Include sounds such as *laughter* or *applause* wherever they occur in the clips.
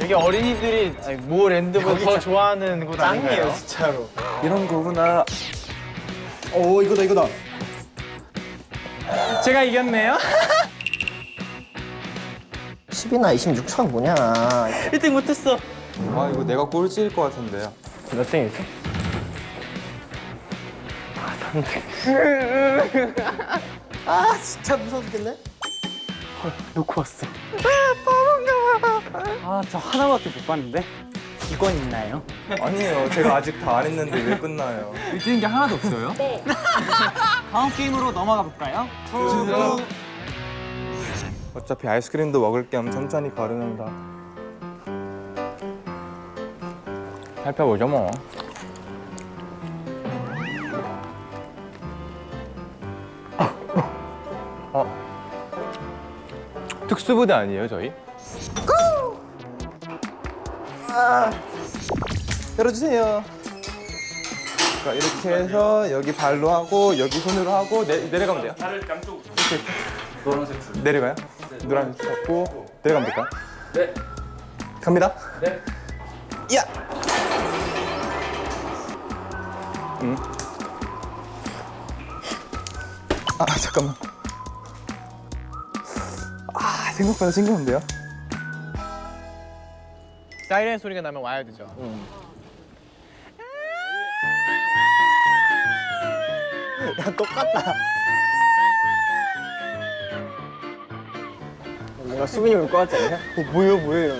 여기 어린이들이 모 랜드보다 더 좋아하는 곳 아닌가요? 진짜로. 이런 거구나. 오 이거다 이거다. 제가 이겼네요. *laughs* 10이나 26천 뭐냐 1등 못했어. 아 이거 내가 꼴찌일 것 같은데요. 몇 등이었어? 아 진짜 무서워 죽겠네 놓고 왔어. 아, 저 하나밖에 못 봤는데. 이건 있나요? 아니에요. 제가 아직 다 안 했는데 왜 끝나요? 뛰는 게 하나도 없어요? 네. *laughs* 다음 게임으로 넘어가 볼까요? 어차피 아이스크림도 먹을 겸 천천히 걸으면서 살펴보죠 뭐. 어. 특수부대 아니에요 저희? 열어주세요. 자, 이렇게 해서 여기 발로 하고 여기 손으로 하고 내, 내려가면 돼요. 발을 양쪽 이렇게 노란색 줄 내려가요? 노란색 줄 잡고 내려가면 될까요? 네. 갑니다. 네. 야. 음. 아 잠깐만. 아 생각보다 싱거운데요? 사이렌 소리가 나면 와야 되죠. 야 똑같다 뭔가 수빈이 올 것 같지 않냐? 어, 뭐예요 뭐예요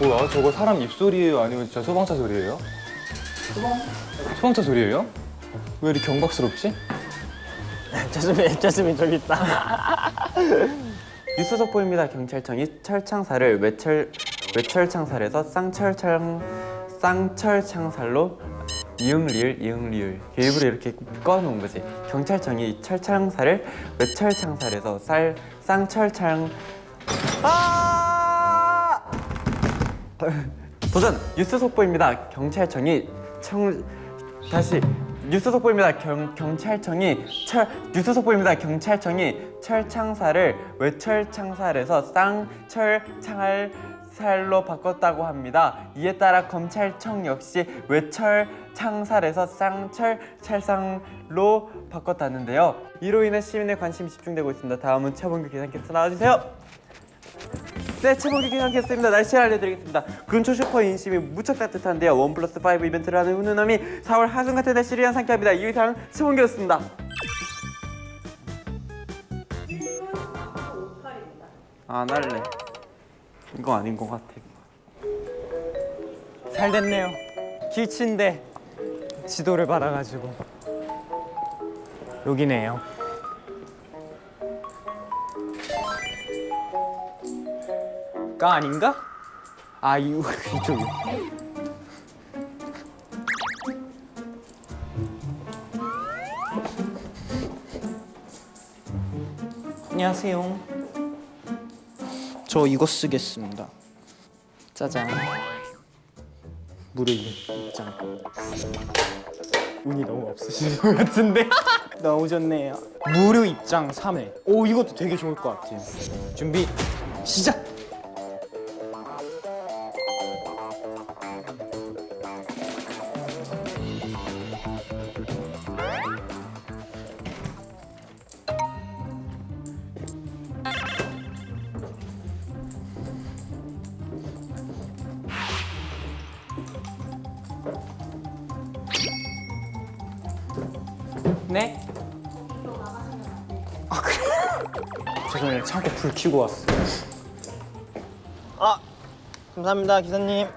뭐야 저거 사람 입소리예요 아니면 진짜 소방차 소리예요? 소방? 소방차 소리예요? 왜 이렇게 경박스럽지? *laughs* jasmine jasmine 저기 있다 *laughs* 뉴스 속보입니다. 경찰청이 철창살을 외철 외철창살에서 쌍철창 쌍철창살로 이응 리을 이응 리을 일부러 이렇게 꺼놓은 거지. 경찰청이 철창살을 외철창살에서 쌀 쌍철창 아 도전 뉴스 속보입니다. 경찰청이 청 다시 뉴스 속보입니다. 경, 경찰청이 철 뉴스 속보입니다. 경찰청이 철창살을 외철창살에서 쌍철창살로 바꿨다고 합니다. 이에 따라 검찰청 역시 외철 창살에서 쌍철 찰상로 바꿨다는데요. 이로 인해 시민의 관심이 집중되고 있습니다. 다음은 최범규 기상캐스터 나와주세요. 네, 최범규 기상캐스터입니다. 날씨를 알려드리겠습니다. 근초 슈퍼 인심이 무척 따뜻한데요. 원 플러스 5 이벤트를 하는 훈훈함이 4월 하순 같은 날씨를 위한 상쾌합니다. 이상 최범규였습니다. 안 할래. 이거 아닌 것 같아. 잘 됐네요. 길친데 지도를 받아가지고 여기네요. 가 아닌가? 아 이, *laughs* 이쪽이. 안녕하세요. 저 이거 쓰겠습니다. 짜잔. 무료 입장. 운이 너무 없으신 것 같은데? *laughs* 좋네요. 무료 입장 3회. 오, 이것도 되게 좋을 것 같아요. 준비, 시작! 켜고 왔어 아 감사합니다 기사님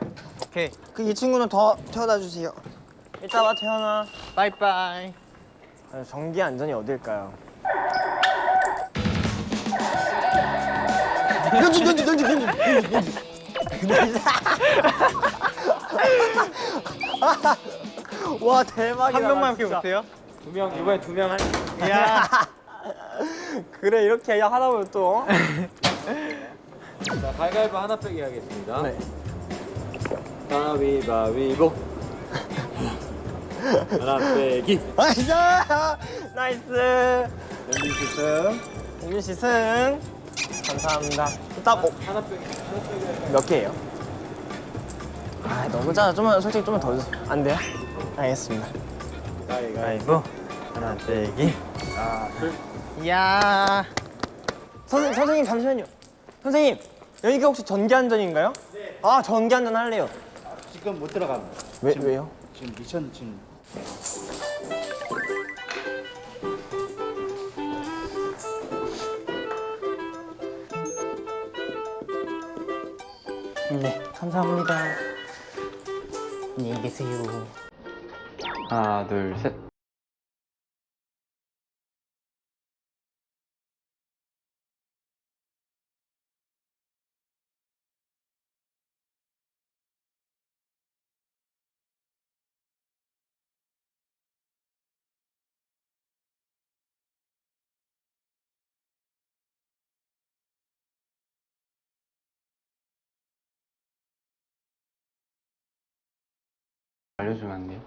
오케이 그 이 친구는 더 태워다 주세요 이따 와 태어나 빠이빠이 전기 안전이 어딜까요? 연주 연주 연주 연주 와 대박이다 한 명만. 이렇게 못해요? 두명 이번에 두 명 할. 야. *laughs* 그래 이렇게 야 하다 보면 또. 자, 가위바위보 하나 빼기 하겠습니다. 네. 가위바위보. 하나 빼기. Nice. Nice. 연진 씨 승. 윤씨 승. 감사합니다. 일단 뭐, 하나 빼기. 몇 개예요? 아 너무 작아. 좀만 솔직히 좀만 더 주세요. 안 돼요? 알겠습니다. 가위바위보. 하나 빼기. 이야. 선생 선생님 잠시만요. 선생님 여기가 혹시 전기안전인가요? 네. 아 전기안전 할래요. 지금 못 들어갑니다. 왜 왜요? 지금 미션 지금 네 감사합니다. 안녕히 계세요. 하나, 둘, 셋. 알려주면 안 돼요?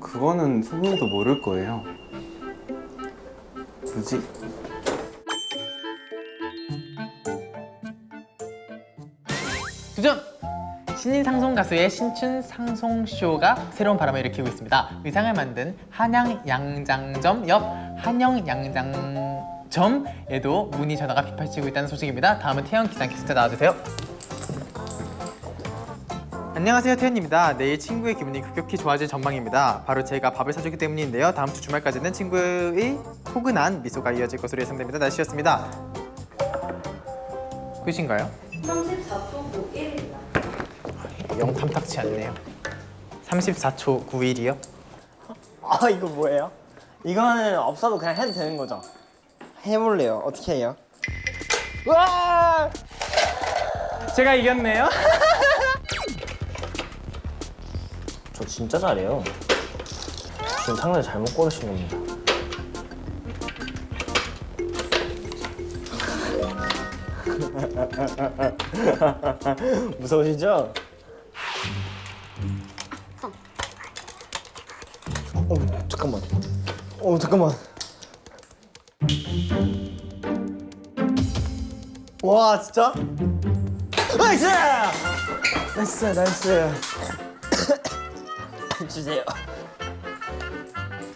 그거는 손님도 모를 거예요. 굳이? 도전! 신인 상송 가수의 신춘 상송 쇼가 새로운 바람을 일으키고 있습니다. 의상을 만든 한양 양장점 옆 한영 양장점에도 문의 전화가 빗발치고 있다는 소식입니다. 다음은 태연 기상 캐스터 나와주세요. 안녕하세요 태연입니다. 내일 친구의 기분이 급격히 좋아질 전망입니다. 바로 제가 밥을 사주기 때문인데요. 다음 주 주말까지는 친구의 포근한 미소가 이어질 것으로 예상됩니다. 날씨였습니다. 끝인가요? 34초 91입니다. 영 탐탁치 않네요. 34초 91이요? 아 이거 뭐예요? 이거는 없어도 그냥 해도 되는 거죠? 해볼래요. 어떻게 해요? 와! 제가 이겼네요. *laughs* 진짜 잘해요. 지금 상대 잘못 고르신 겁니다. *laughs* 무서우시죠? 어, 잠깐만. 어, 잠깐만. 와, 진짜? Nice! Nice, nice. 주세요.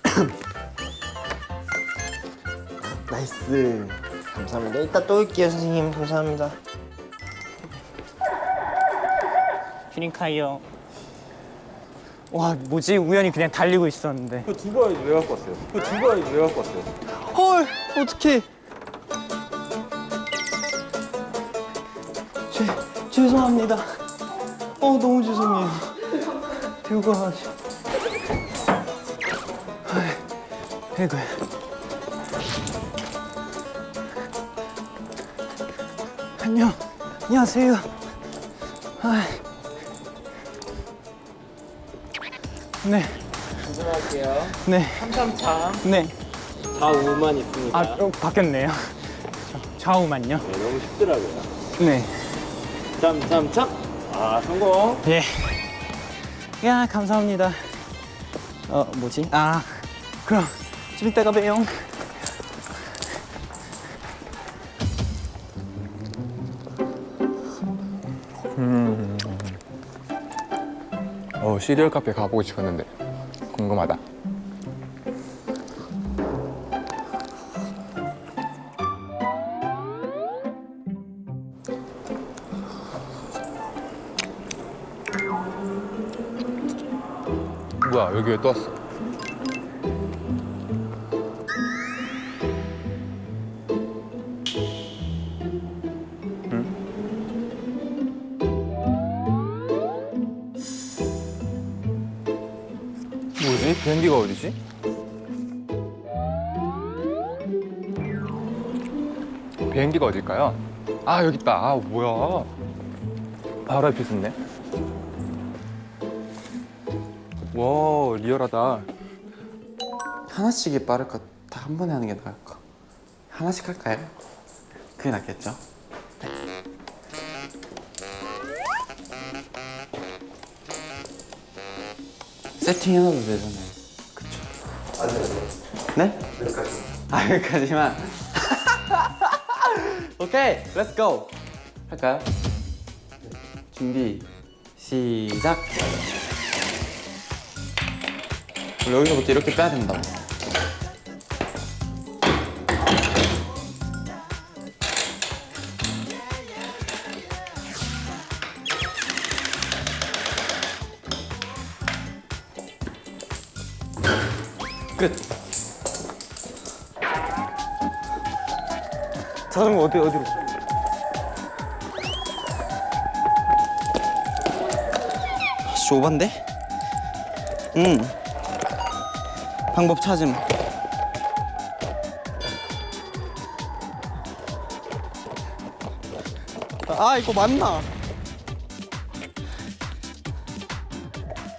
*coughs* Nice. 감사합니다. 이따 또 올게요, 선생님. 감사합니다. 휴닝카이요. 와 뭐지 우연히 그냥 달리고 있었는데. 그 두 바이 왜 갖고 왔어요? 그 두 바이 왜 갖고 왔어요? 헐, 어떡해. 죄, 죄송합니다. 어, 너무 죄송해요. 들고 와가 아이고. 안녕. 안녕하세요. 아. 네. 조심할게요. 네. 333 네. 좌우만 있습니다. 아 어, 바뀌었네요. 자, 좌우만요. 네, 너무 쉽더라고요. 네. 참참참. 아, 성공. 예. 야 감사합니다. 어 뭐지? 아 그럼 좀 이따가 봬요. 어 시리얼 카페 가보고 싶었는데 궁금하다. 뭐야 여기 왜 또 왔어? 비행기가 어딜까요? 아 여기 있다. 아 뭐야? 바로 앞에 있었네. 와 리얼하다. 하나씩이 빠를까? 다 한 번에 하는 게 나을까? 하나씩 할까요? 그게 낫겠죠? 세팅해놔도 되잖아요. 그쵸? 네? 여기까지. 아 여기까지만. 오케이, 렛츠 고. 할까요? 준비, 시작. 여기서부터 이렇게 빼야 된다고. 자전거 어디 어디로? 씨 오반데? 응 방법 찾음 아 이거 맞나?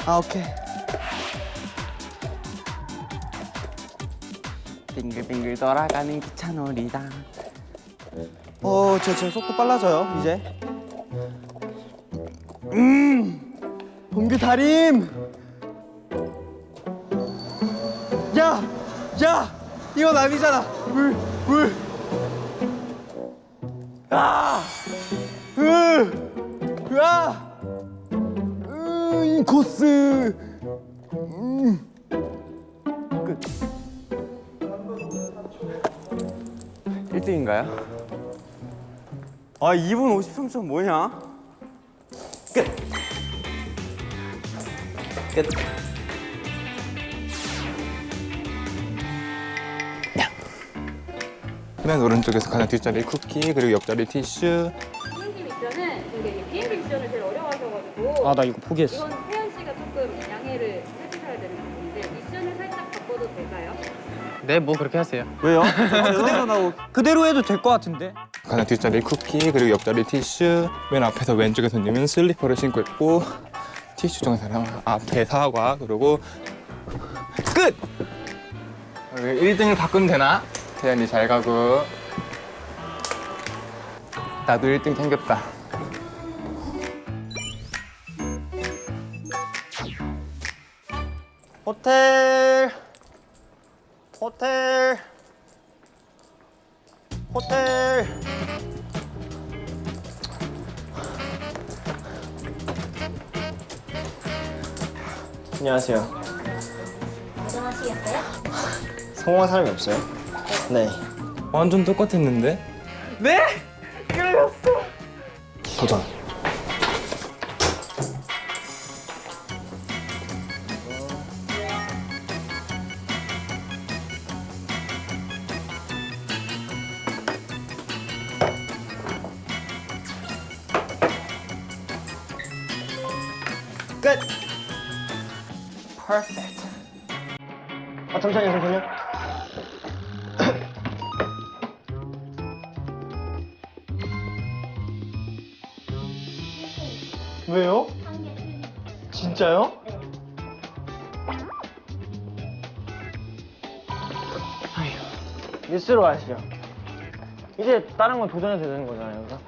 아 오케이 빙글빙글 돌아가는 기차 놀이다. 어, 저 지금 속도 빨라져요, 이제. 음, 봉규 다림. 야, 야, 이건 아니잖아. 물, 물. 아, 으, 으아, 으, 인코스. 음. 끝. 1등인가요? 아 2분 53초 뭐냐? 끝. 끝. 맨 오른쪽에서 가장 뒷자리 쿠키 그리고 옆자리 티슈. 비행기 미션은 굉장히 비행기 미션을 제일 어려워하셔가지고 아 나 이거 포기했어. 네, 뭐 그렇게 하세요. 왜요? 그대로 나오. 그대로 해도 될 것 같은데. 가장 뒷자리 쿠키 그리고 옆자리 티슈. 맨 앞에서 왼쪽에 손님은 슬리퍼를 신고 있고 티슈 정사람 앞에 사과 그리고 끝. 1등을 바꾸면 되나? 태연이 잘 가고. 나도 1등 챙겼다. 호텔. 안녕하세요. 안녕하시겠어요? 성공한 사람이 없어요? 네. 완전 똑같았는데? 네? 뉴스로 가시죠. 이제 다른 건 도전해도 되는 거잖아요, 그래서.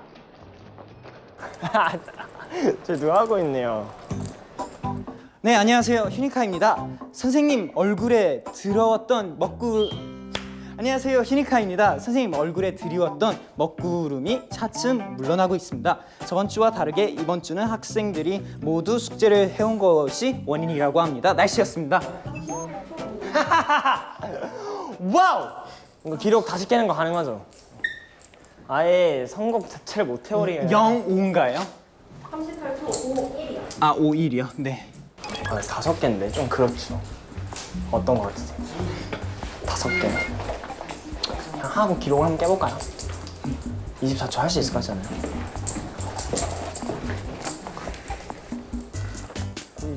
*laughs* 저 누가 하고 있네요. 네, 안녕하세요. 휴니카입니다. 선생님 얼굴에 들어왔던 먹구 안녕하세요. 휴니카입니다. 선생님 얼굴에 드리웠던 먹구름이 차츰 물러나고 있습니다. 저번 주와 다르게 이번 주는 학생들이 모두 숙제를 해온 것이 원인이라고 합니다. 날씨였습니다. *laughs* 와우! 이거 기록 다시 깨는 거 가능하죠? 아예 선곡 자체를 못 해버리게 0, 5인가요? 38초 5, 1이요. 아 5, 1이요? 네. 아, 다섯 개인데 좀 그렇죠. 어떤 거 같으세요? 다섯 개. 그냥 하고 기록을 한번 깨볼까요? 24초 할 수 있을 것 같잖아요.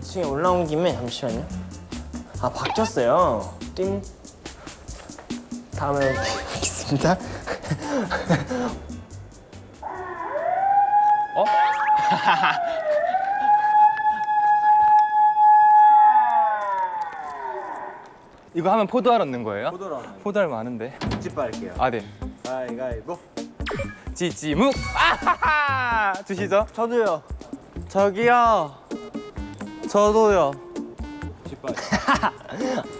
2층에 올라온 김에 잠시만요. 아 바뀌었어요. 띵. 다음에 뵙겠습니다. *laughs* 어? *laughs* 이거 하면 포도알 얻는 거예요? 포도알 많은데. 집 빨게요. 아 네. 가위가위보. 지지묵. 아하하. 주시죠. 저도요. 저기요. 저도요.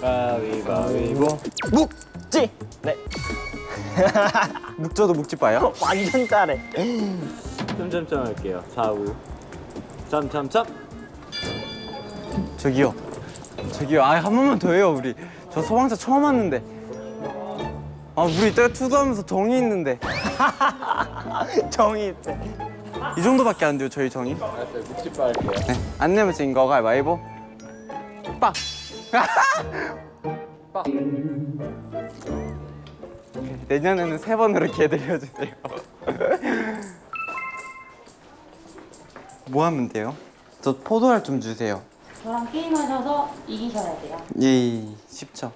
가위바위보. 묵지. 네. *laughs* 묵저도 묵집봐요? 완전 잘해. 점점점 할게요. 좌우. 점점점. 저기요. 저기요. 아, 한 번만 더 해요, 우리. 저 소방차 처음 왔는데. 아, 우리 이따가 투도하면서 정이 있는데. *laughs* 정이 있대. 이 정도밖에 안 돼요, 저희 정이. 알았어요. 묵집 할게요. 네. 안 내면 진 거 가위바위보. 빵. 빵. 내년에는 세 번으로 기회 드려주세요. 뭐 하면 돼요? 저 포도알 좀 주세요. 저랑 게임하셔서 이기셔야 돼요. 예, 쉽죠.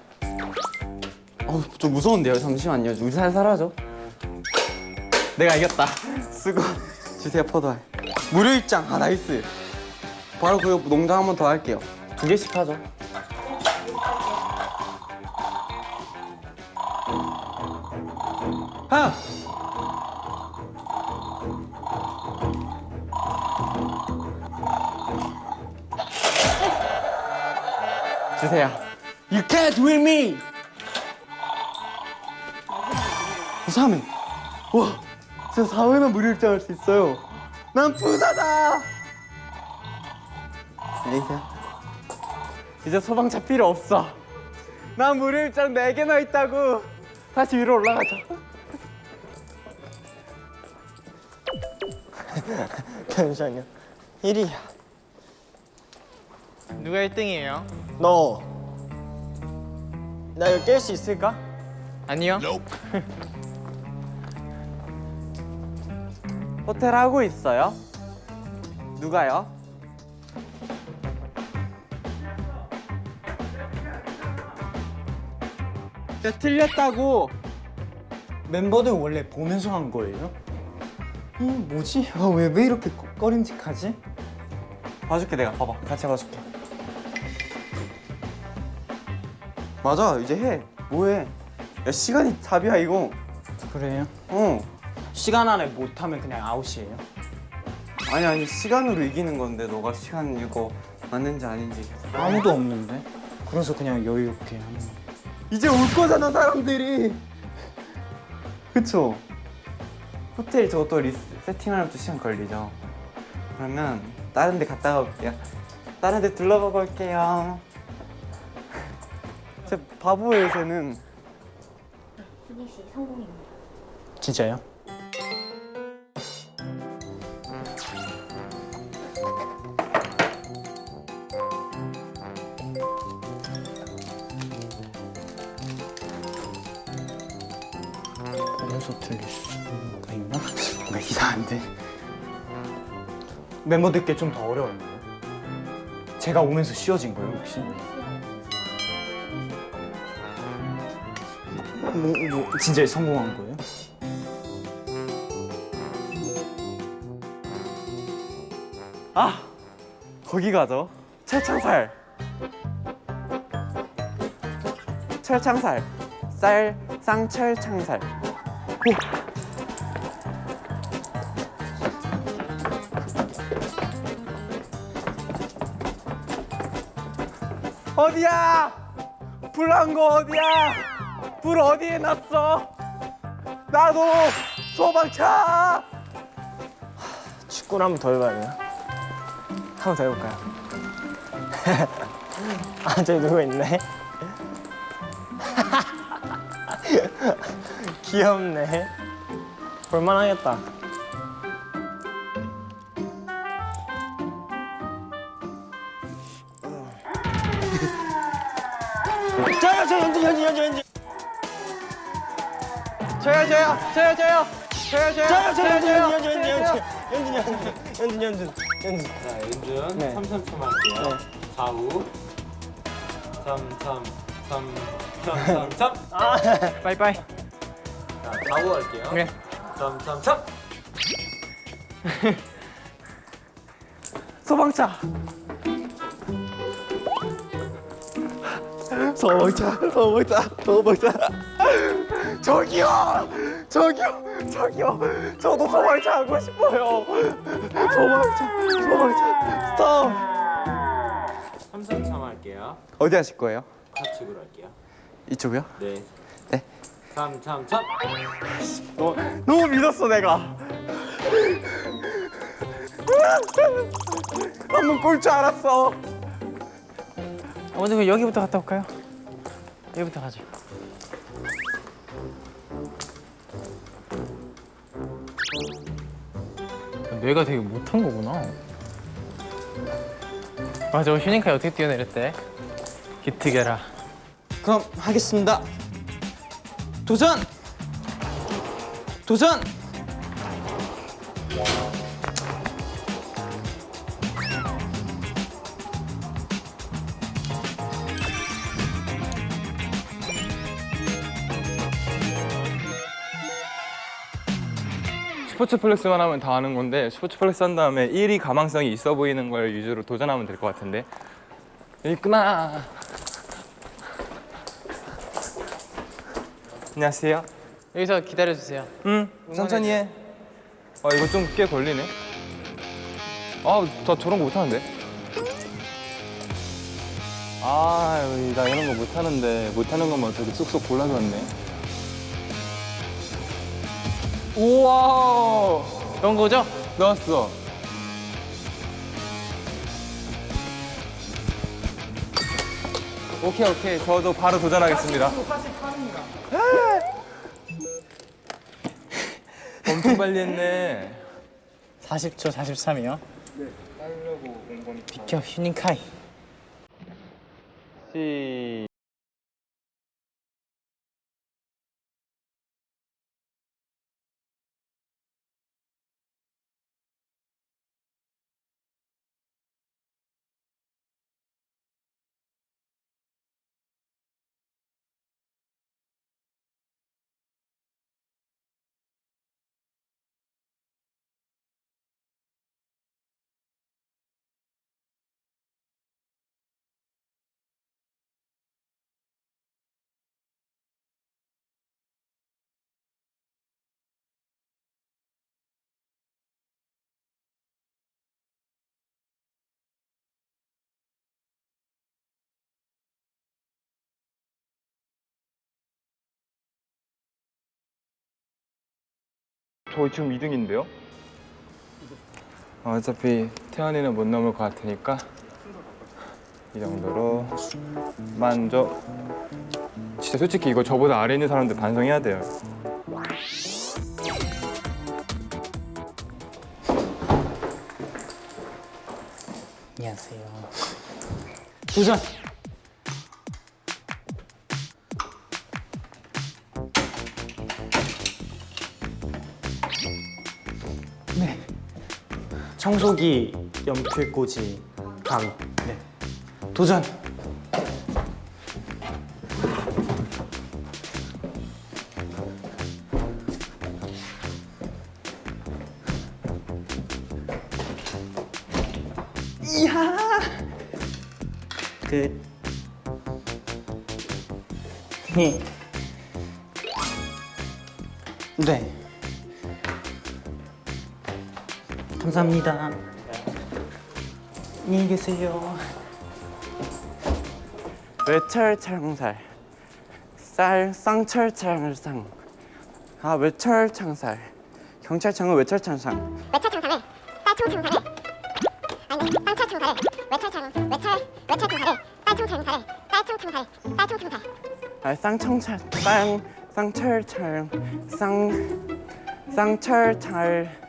어우, 좀 무서운데요. 잠시만요. 살살 하죠. 내가 이겼다. 쓰고 주세요, 포도알. 무료 입장. 아, nice. 바로 그 농장 한 번 더 할게요. 두 개씩 하죠. 하! 주세요. You can't win me. 부사면 와, 진짜 4회나 무료 입장할 수 있어요. 난 부사다. 안녕히 이제 소방차 필요 없어. 난 무료 입장 4개나 있다고. 다시 위로 올라가자. 잠시만요. 1위야. 누가 1등이에요? 너. 나 이거 깰 수 있을까? 아니요. *laughs* 호텔 하고 있어요? 누가요? 야, 틀렸다고. 멤버들 원래 보면서 한 거예요? 이 뭐지? 아, 왜, 왜 이렇게 꺼- 꺼림직하지? 봐줄게 내가 봐봐 같이 봐줄게 맞아 이제 해 뭐해 야 시간이 답이야 이거 그래요? 어 시간 안에 못하면 그냥 아웃이에요? 아니 아니 시간으로 이기는 건데 너가 시간 이거 맞는지 아닌지 아무도 없는데? 그래서 그냥 여유 있게 하는 거. 이제 올 거잖아 사람들이 그쵸? 호텔 저것도 리스, 세팅하려면 또 시간 걸리죠 그러면 다른 데 갔다 올게요 다른 데 둘러보고 올게요 제 바보예요 쟤는 수기 씨 성공입니다. 진짜요? 멤버들께 좀 더 어려웠나요? 제가 오면서 쉬워진 거예요 혹시? 뭐, 뭐 진짜 성공한 거예요? 아 거기 가죠 철창살 철창살 쌀 쌍철창살 오. 어디야? 불난 거 어디야? 불 어디에 났어? 나도 소방차! 축구를 한번 더 해봐야 돼요? 한번 더 해볼까요? *laughs* 아 저기 누구 있네? *laughs* 귀엽네. 볼만하겠다 저요 저요 저요 저요 저요 저요 저요 저 연주 연주 연주 연주 연주 연주 연주 연주 연주 자, 윤준 네. 333 할게요. 좌우. 3, 3, 3, 3, 3, 3. 빠이빠이. 자, 좌우 할게요. 네. 3, 3, 3. 소방차 소방차 소방차 소방차 저기요 저기요 저기요 저도 소방차 하고 싶어요 소방차 소방차 스톱 삼삼 참할게요. 어디 하실 거예요? 좌측으로 할게요. 이쪽이요? 네. 네. 삼삼 참. 너무 믿었어 내가 한번 꼴 줄 알았어 먼저 여기부터 갔다 올까요? 여기부터 가죠. 뇌가 되게 못한 거구나. 맞아, 휴닝카이 어떻게 뛰어내렸대? 기특해라. 그럼 하겠습니다. 도전! 도전! 스포츠 플렉스만 하면 다 하는 건데 스포츠 플렉스 한 다음에 1위 가망성이 있어 보이는 걸 위주로 도전하면 될 것 같은데. 있구나 안녕하세요. 여기서 기다려주세요. 응? 천천히 해. 아, 이거 좀 꽤 걸리네. 아 저 저런 거 못하는데? 아, 나 이런 거 못하는데 못하는 것만 되게 쏙쏙 골라줬네 우와 그런 거죠? 나왔어. 오케이 오케이 저도 바로 도전하겠습니다. *laughs* 엄청 빨리 했네. 40초 43이요? 네. 비켜, 휴닝카이. 시. 저 지금 2등인데요? 어차피 태연이는 못 넘을 것 같으니까 이 정도로 만족. 진짜 솔직히 이거 저보다 아래 있는 사람들 반성해야 돼요. 안녕하세요. 도전! 청소기, 연필꽂이, 가위. 네. 도전! 그 네. 네. 감사합니다. 안녕히 계세요. 외철창살 쌀 쌍철창상. 아 외철창살. 경찰청은 외철창상. 외철창살을 딸총창살을 아니 쌍철창살을 외철창 외철 외철창살을 딸총창살을 딸총창살을 딸총창살. 아 쌍청찰 쌍 쌍철창 쌍 쌍철찰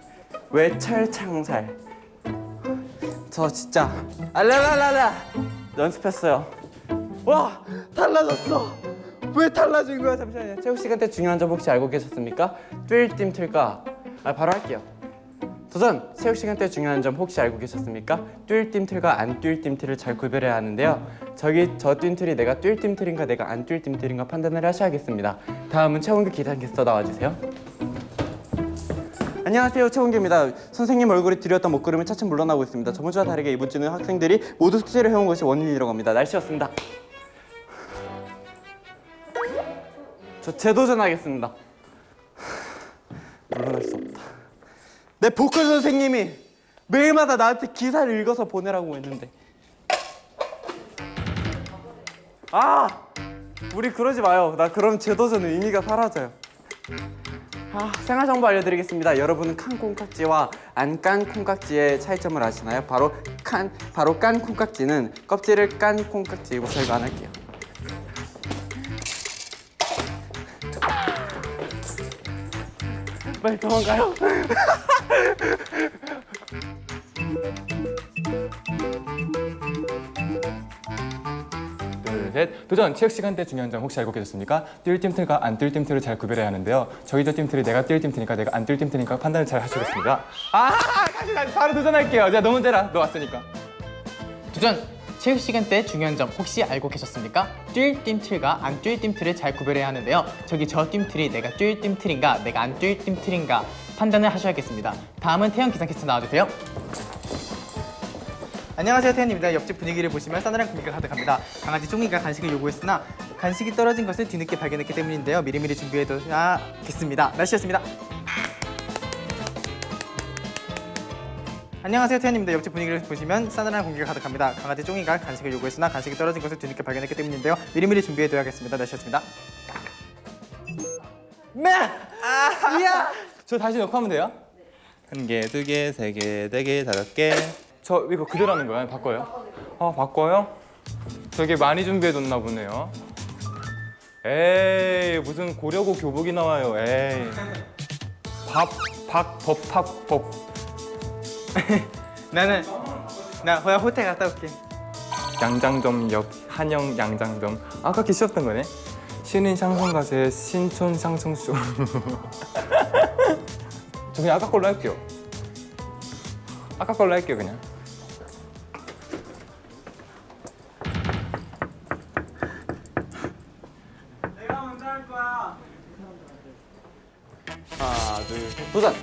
외철창살. 저 진짜. 알라라라라. 연습했어요. 와 달라졌어. 왜 달라진 거야? 잠시만요. 시간 때 중요한 점 혹시 알고 계셨습니까? 뛸팀 틀까? 아 바로 할게요. 도전! 체육 시간 때 중요한 점 혹시 알고 계셨습니까? 뛸팀 틀과 안 뛸팀 틀을 잘 구별해야 하는데요. 저기 저뛴 틀이 내가 뛸팀 틀인가 내가 안 뛸팀 틀인가 판단을 하셔야겠습니다. 다음은 최원규 기상캐스터 나와주세요 안녕하세요 최원규입니다 선생님 얼굴에 들였던 먹구름이 차츰 물러나고 있습니다 저번 주와 다르게 이번 주는 학생들이 모두 숙제를 해온 것이 원인이라고 합니다 날씨였습니다 저 재도전하겠습니다. 물러날 수 없다. 내 보컬 선생님이 매일마다 나한테 기사를 읽어서 보내라고 했는데. 아, 우리 그러지 마요. 나 그럼 재도전 의미가 사라져요. 아, 생활 정보 알려드리겠습니다. 여러분은 칸 콩깍지와 안 깐 콩깍지의 차이점을 아시나요? 바로 칸, 바로 깐 콩깍지는 껍질을 깐 콩깍지이고 저희가 안 할게요. 빨리 도망가요. *laughs* 둘, 셋. 도전! 체육 시간 때 중요한 점 혹시 알고 계셨습니까? 뛸 팀틀과 안뛸 팀틀을 잘 구별해야 하는데요. 저희들 팀틀이 내가 뛸 팀틀이니까 내가 안뛸 팀틀이니까 판단을 잘 하시겠습니다. 아! 다시 다시 바로 도전할게요. 자, 너 먼저 해라. 너 왔으니까. 도전! 체육 시간 때 중요한 점 혹시 알고 계셨습니까? 뛸 띰틀과 안뛸 띰틀을 잘 구별해야 하는데요. 저기 저 띰틀이 내가 뛸 띰틀인가 내가 안뛸 띰틀인가 판단을 하셔야겠습니다. 다음은 태연 기상캐스터 나와주세요. 안녕하세요 태연입니다. 옆집 분위기를 보시면 싸늘한 공기가 가득합니다. 강아지 쫑이가 간식을 요구했으나 간식이 떨어진 것을 뒤늦게 발견했기 때문인데요. 미리미리 준비해둬야겠습니다. 날씨였습니다. 안녕하세요 태연입니다. 옆집 분위기를 보시면 싸늘한 공기가 가득합니다. 강아지 쫑이가 간식을 요구했으나 간식이 떨어진 것을 뒤늦게 발견했기 때문인데요. 미리미리 준비해둬야겠습니다. 날씨였습니다. 네! 아, 이야! 저 다시 넣고 하면 돼요? 한 개, 두 개, 세 개, 네 개, 다섯 개. 저 이거 그대로 하는 거야? 바꿔요? 아, 바꿔요? 되게 많이 준비해뒀나 보네요. 에이, 무슨 고려고 교복이 나와요, 에이. 밥, 박, 법, 박, 법. 나는 나 호야 호텔 갔다 올게. 양장점 옆 한영 양장점 아까 계셨던 거네 신인 샹송 가수의 신촌 샹송쇼 *laughs* 저 그냥 아까 걸로 할게요 아까 걸로 할게요 그냥 하나, 둘, 셋, 도전!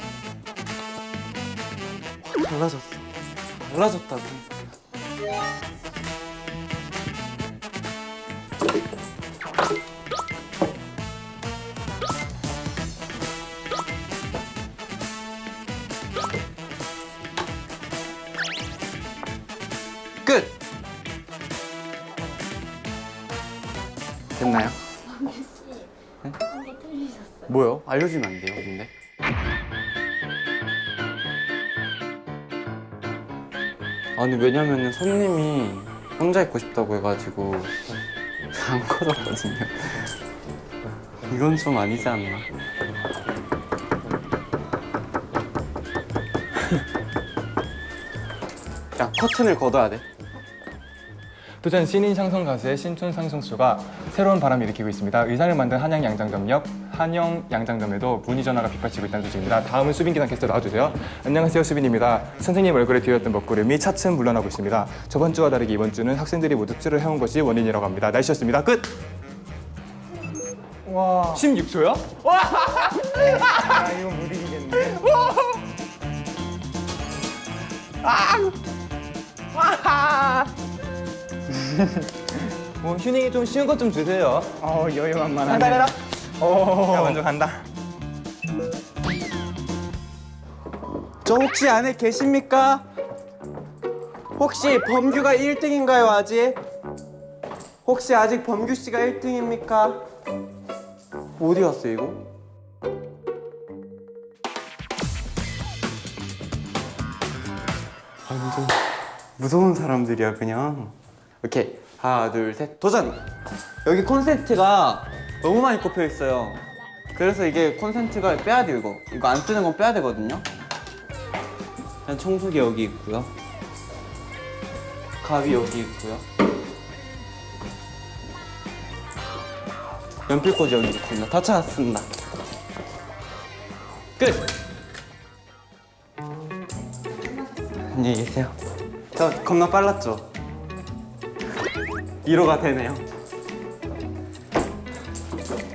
확 달라졌어. 달라졌다고. 끝! 됐나요? 네? 뭐요? 알려주면 안 돼요, 아니 왜냐면은 손님이 혼자 있고 싶다고 해가지고 안 꺼졌거든요. 이건 좀 아니지 않나? *laughs* 야 커튼을 걷어야 돼. 도전 신인 샹송 가수의 신촌 샹송쇼가 새로운 바람을 일으키고 있습니다 의상을 만든 한양 양장점 옆 한영 양장점에도 문의 전화가 빗발치고 있다는 소식입니다. 다음은 수빈 기상 캐스터 나와주세요. 안녕하세요 수빈입니다. 선생님 얼굴에 뒤었던 먹구름이 차츰 물러나고 있습니다. 저번 주와 다르게 이번 주는 학생들이 모두 찌를 해온 것이 원인이라고 합니다. 날씨였습니다. 끝! 와. 16초요? 아 이거 못 이기겠네. 뭐 휴닝이 좀 쉬운 것 좀 주세요. 어 여유만만하네. 오. 자 먼저 간다 저 혹시 안에 계십니까? 혹시 범규가 1등인가요 아직? 혹시 아직 범규 씨가 1등입니까? 어디 갔어 이거? 완전 무서운 사람들이야 그냥 오케이 하나 둘 셋 도전! 여기 콘센트가 너무 많이 꼽혀 있어요 그래서 이게 콘센트가 빼야 돼요 이거 이거 안 뜨는 건 빼야 되거든요 일단 청소기 여기 있고요. 가위 여기 있고요. 연필꽂이 여기 있습니다. 다 찾았습니다. 끝! 안녕히 계세요. 저 겁나 빨랐죠? 1호가 되네요.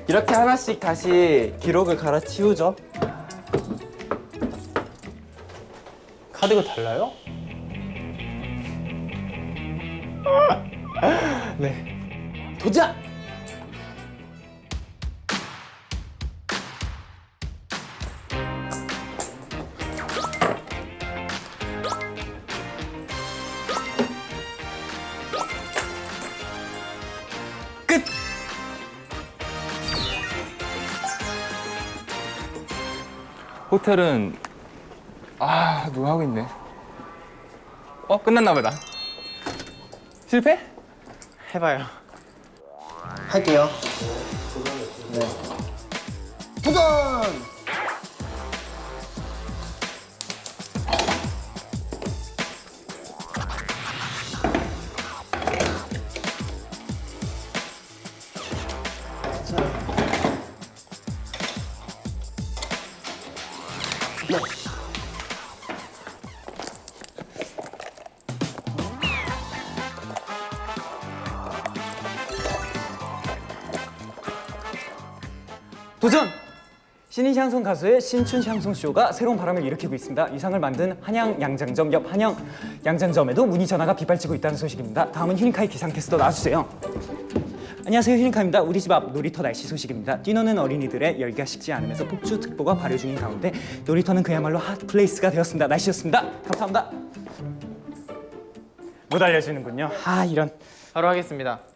이렇게 하나씩 다시 기록을 갈아치우죠. 카드가 달라요? *laughs* 네. 도전! 호텔은 아 누가 하고 있네. 어 끝났나 보다. 실패? 해봐요. 할게요. 도전! 신인 샹송 가수의 신춘 샹송 쇼가 새로운 바람을 일으키고 있습니다. 이 상을 만든 한양 양장점 옆 한양 양장점에도 문의 전화가 빗발치고 있다는 소식입니다. 다음은 휴닝카이 기상캐스터 나와주세요. 안녕하세요 휴닝카이입니다. 우리 집 앞 놀이터 날씨 소식입니다. 뛰노는 어린이들의 열기가 식지 않으면서 폭주특보가 발효 중인 가운데 놀이터는 그야말로 핫플레이스가 되었습니다. 날씨였습니다. 감사합니다. 못 알려주는군요. 아 이런. 바로 하겠습니다.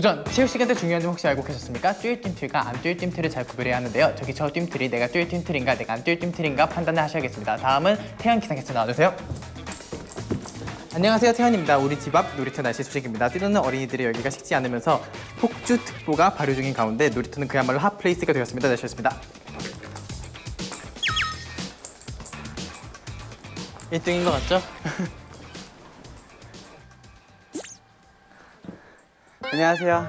도전! 체육 시간 때 중요한 점 혹시 알고 계셨습니까? 뛸 뜀틀과 안 뛸 뜀틀을 잘 구별해야 하는데요. 저기 저 뜀틀이 내가 뛸 뜀틀인가 내가 안 뛸 뜀틀인가 판단을 하셔야겠습니다. 다음은 태연 기상캐스터 나와주세요. 안녕하세요 태연입니다. 우리 집 앞 놀이터 날씨 소식입니다. 뛰노는 어린이들의 열기가 식지 않으면서 폭주특보가 발효 중인 가운데 놀이터는 그야말로 핫플레이스가 되었습니다. 날씨였습니다. 1등인 것 같죠? *laughs* 안녕하세요.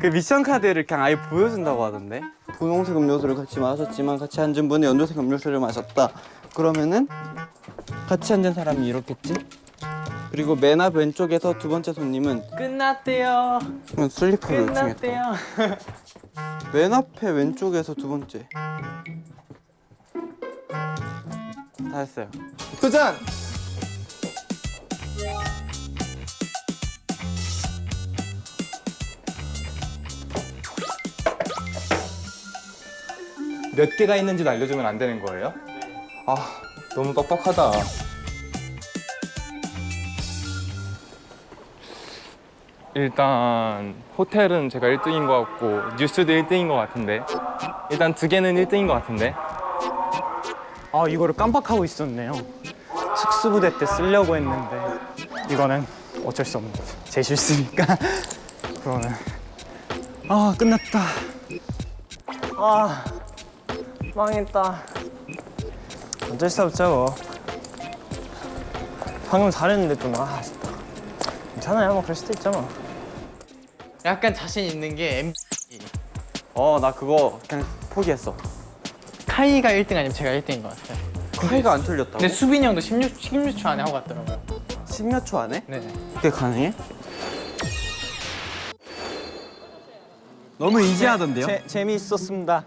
그 미션 카드를 그냥 아예 보여준다고 하던데. 분홍색 음료수를 같이 마셨지만 같이 앉은 분은 연두색 음료수를 마셨다. 그러면은 같이 앉은 사람이 이렇겠지? 그리고 맨 앞 왼쪽에서 두 번째 손님은 끝났대요. 슬리퍼를 요청했다. 끝났대요. 맨 앞에 왼쪽에서 두 번째. 다 했어요. 도전. 몇 개가 있는지도 알려주면 안 되는 거예요? 아 너무 빡빡하다. 일단 호텔은 제가 1등인 것 같고 뉴스도 1등인 것 같은데 일단 두 개는 1등인 것 같은데 아 이거를 깜빡하고 있었네요. 특수부대 때 쓰려고 했는데 이거는 어쩔 수 없는 거죠. 제 실수니까 *laughs* 그러면 아 끝났다. 아 망했다. 어쩔 수 없죠. 뭐. 방금 잘했는데 좀 아, 아쉽다. 괜찮아요. 뭐 그럴 수도 있죠 뭐. 약간 자신 있는 게 M 어, 나 그거 그냥 포기했어. 카이가 1등 아니면 제가 1등인 것 같아요. 카이가 안 틀렸다고? 근데 수빈이 형도 16, 16초 안에 하고 갔더라고요. 10몇 초 안에? 네. 그게 가능해? 너무 이지하던데요? 재, 재미있었습니다.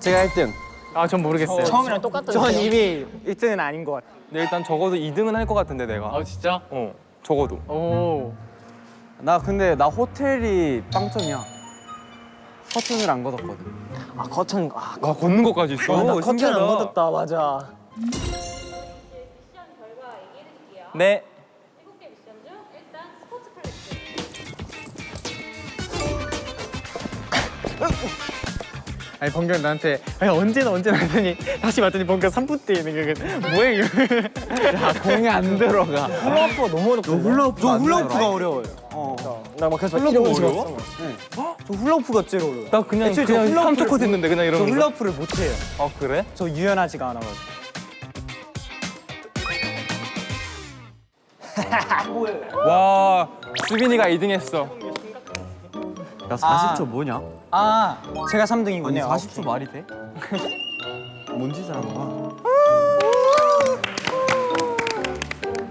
제가 1등. 아, 전 모르겠어요. 처음이랑 똑같던데. 전 이미 1등은 아닌 것 같아요. 근데 일단 적어도 2등은 할 것 같은데 내가 아, 진짜? 어 적어도 오. 나 근데 나 호텔이 빵점이야. 커튼을 안 걷었거든. 아 커튼 아, 와 걷는 것까지 있어 나 커튼 신기하다. 안 걷었다 맞아. 미션 결과 얘기해 드릴게요. 네일 *laughs* 아니, 번경 나한테 아니, 언제나 언제나 하더니 다시 봤더니 번경 3분 뒤에 있는 게 뭐야, 이거. 야, 공이 안 들어가. 훌라후프가 너무 어렵다. 훌라후프 저안 훌라후프가 어려워요. 어. 나막 계속 훌라후프가 이러고 어려워? 있었어. 저 훌라후프가 제일 어려워요. 나 그냥 애초에 저 그냥 훌라후프를 3초 컷 했는데 그냥 저 이러는 거 훌라후프를 못해요. 아 그래? 저 유연하지가 않아가지고. 와 수빈이가 2등 했어 야, 40초 뭐냐? 아 제가 3등이군요. 아니, 40초 말이 돼? *laughs* 뭔 짓을 하는 거야?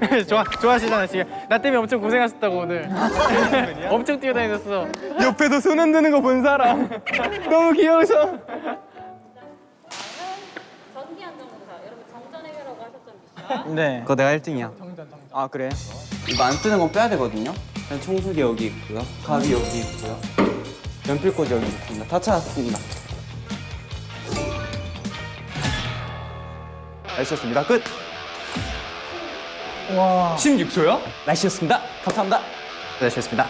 *laughs* 좋아, 좋아하시잖아, 지금. 나 때문에 엄청 고생하셨다고, 오늘. *laughs* 엄청 뛰어다니셨어. 옆에서 손 흔드는 거 본 사람 너무 정전 미션. 네. 그거 내가 1등이야. 아 그래? 이거 안 뜨는 건 빼야 되거든요. 그냥 청소기 여기 있고요. 가위 여기 있고요. 연필꽂이 여기 있습니다. 다 찾았습니다. 날씨였습니다. 끝! 와. 16초요? 날씨였습니다. 감사합니다. 날씨였습니다.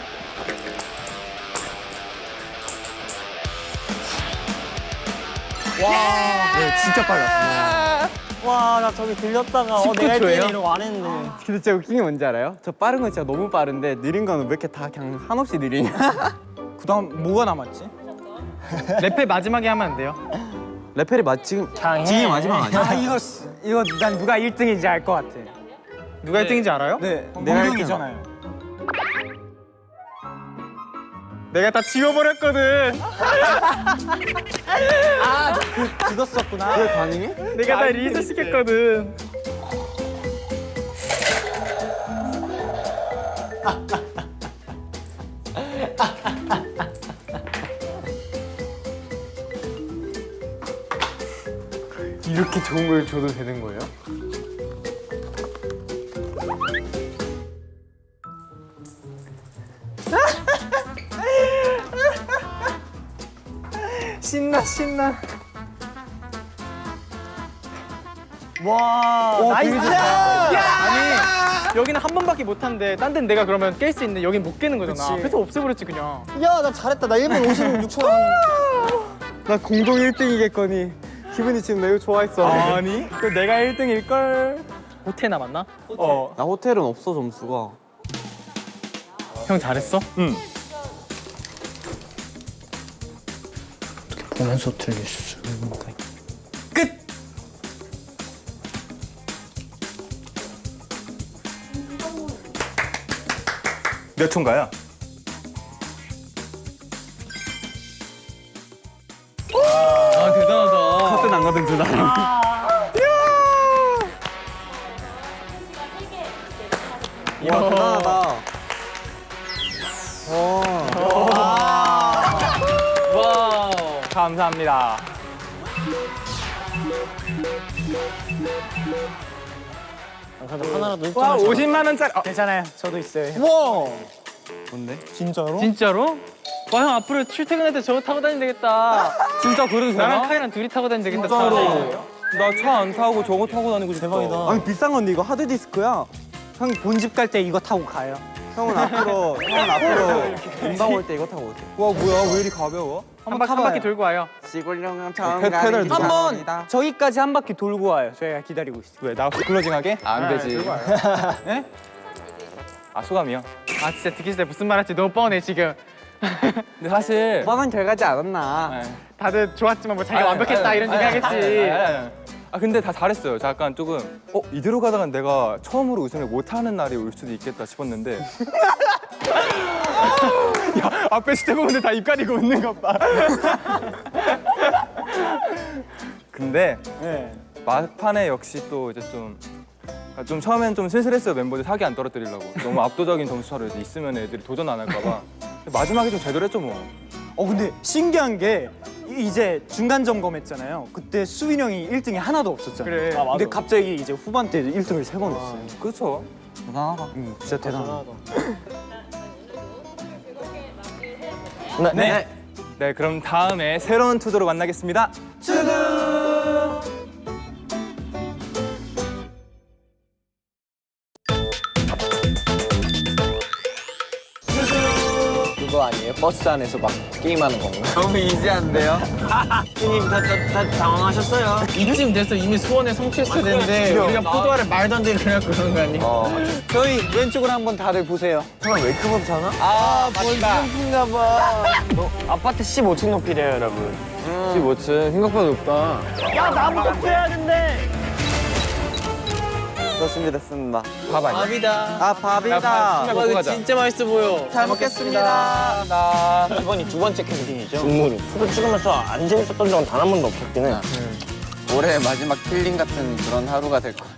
와. 네, 진짜 빨랐어. 와, 나 저기 들렸다가 어, 내가 할때 이러고 안 했는데. 아. 근데 진짜 웃긴 게 뭔지 알아요? 저 빠른 건 진짜 너무 빠른데 느린 건 왜 이렇게 다 그냥 한없이 느리냐. *laughs* 그 다음 뭐가 남았지? 랩의 마지막에 하면 안 돼요? 레펠이 맞 지금 지금 마지막 아니야? 아 이거 쓰- 이거 난 누가 1등인지 알 것 같아. 누가 1등인지 알아요? 네, 내가 공룡이잖아요. 내가 다 지워버렸거든. *laughs* 그거 썼구나. 왜 가능해? 내가 다 리셋 시켰거든. *laughs* 이렇게 좋은 걸 줘도 되는 거예요? *laughs* 신나 신나. 와, nice! 아니 여기는 한 번밖에 못 한데 딴 데는 내가 그러면 깰 수 있는데 여긴 못 깨는 거잖아. 그래서 없애버렸지 그냥. 야, 나 잘했다. 나 1분 56초 *laughs* 나 공동 1등이겠거니 기분이 지금 매우 좋아했어. 아니? 그 내가 1등일 걸. 호텔 남았나? 어. 나 호텔은 없어 점수가. 형 잘했어? 응. 보면서 틀릴 수 있는데. 몇 초인가요? 거든 두 사람. 와 대단하다. 와우. 감사합니다. 하나라도 와 50만 원짜리. 어, 괜찮아요. 저도 있어요. 와. 뭔데? 진짜로? 진짜로? 와 형 앞으로 출퇴근할 때 저거 타고 다니면 되겠다. 진짜 그래도 나랑 카이랑 둘이 타고 다니면 되겠다. 나 차 안 타고 저거 타고 다니고 싶다. 대박이다. 아니 비싼 건데 이거 하드 디스크야. 형 본집 갈 때 이거 타고 가요. 형은 앞으로 형은 앞으로 인방 올 때 이거 타고 오세요. 와 뭐야 왜 이리 가벼워? 한 바퀴 한 바퀴 돌고 와요. 시골령 처음 페- 페달 가는? 한번 저기까지 한 바퀴 돌고 와요. 저희가 기다리고 있어요. 왜 나 클로징하게? 안 되지. 네? 아 소감이요? 아 진짜 듣기 싫다. 무슨 말 할지 너무 뻔해 지금. 근데 사실 뻔한 결과지 않았나? 다들 좋았지만 뭐 자기가 아니, 완벽했다 아니, 이런 아니, 얘기 아니, 아니, 하겠지. 아니, 아니. 아 근데 다 잘했어요. 저 약간 조금 어 이대로 가다가 내가 처음으로 우승을 못하는 날이 올 수도 있겠다 싶었는데 *laughs* 야 앞에 스태프분들 다 입 가리고 웃는 것 봐. *laughs* 근데 네. 막판에 역시 또 이제 좀. 그러니까 좀 처음엔 좀 슬슬했어요 멤버들 사기 안 떨어뜨리려고 너무 압도적인 점수차로 이제 있으면 애들이 도전 안 할까봐 마지막에 좀 제대로 했죠 뭐 어 근데 신기한 게 이- 이제 중간 점검했잖아요. 그때 수빈 형이 1등이 하나도 없었잖아요. 그래. 근데 갑자기 이제 후반 때 1등을 세 번 했어요. 그렇죠 대단하다. 음, 진짜 대단하다. 네. 네, 그럼 다음에 새로운 투도로 만나겠습니다. 그거 버스 안에서 막 게임하는 거. 너무 이지한데요? 형님 *laughs* 다, 다, 다 당황하셨어요? 이쯤 돼서 이미 소원에 성취했어야 되는데 우리가 포도알을 말도 안 되게 그냥 그런 거 아니야? 저희 왼쪽으로 한번 다들 보세요. 형왜 이렇게 못하나? 아 멋진가 봐. 아파트 15층 높이래요 여러분 15층 생각보다 높다. 야 나무 높여야 된대 좋습니다, 됐습니다. 밥 아니야? 밥이다. 아 밥이다. 먹고 이거 가자. 진짜 맛있어 보여. 잘 먹겠습니다. 나 이번이 두 번째 캠핑이죠 중무로 프로 찍으면서 안 재밌었던 적은 단 한 번도 없었긴 해 올해 마지막 힐링 같은 그런 하루가 될 것 같아요.